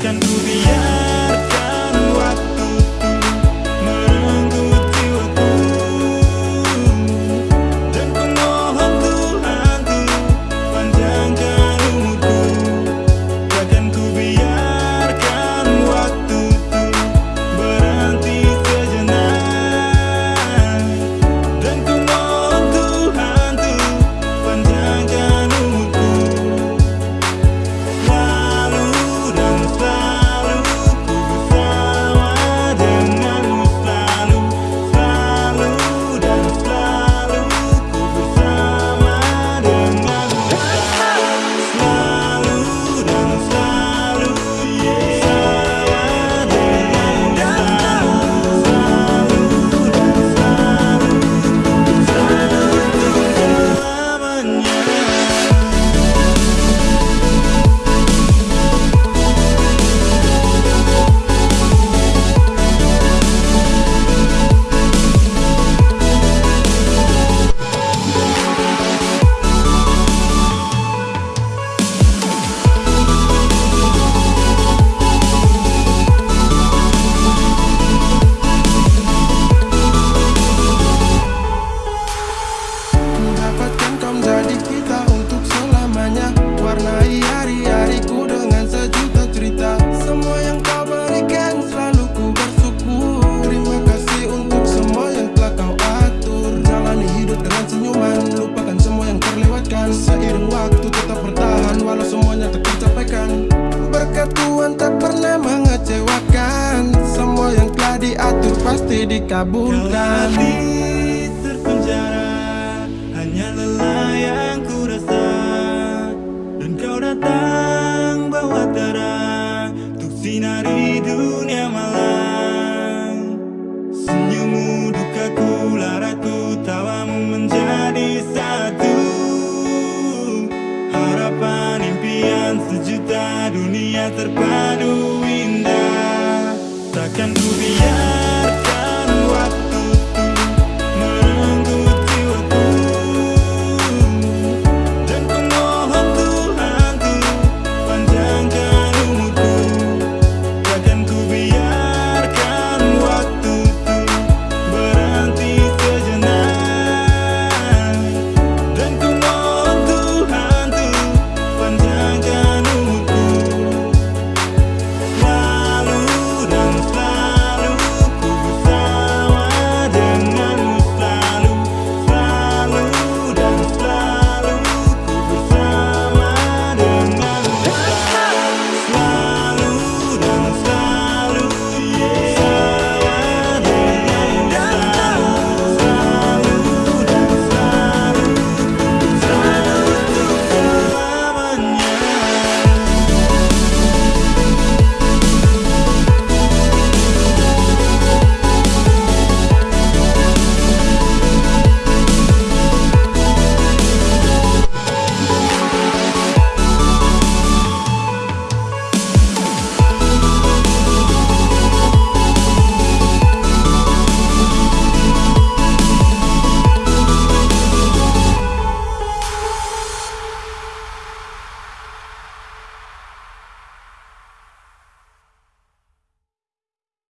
can do the end. Tuhan tak pernah mengecewakan Semua yang telah diatur pasti dikabulkan. Terpenjara Hanya lelah yang ku rasa. Dan kau datang terpadu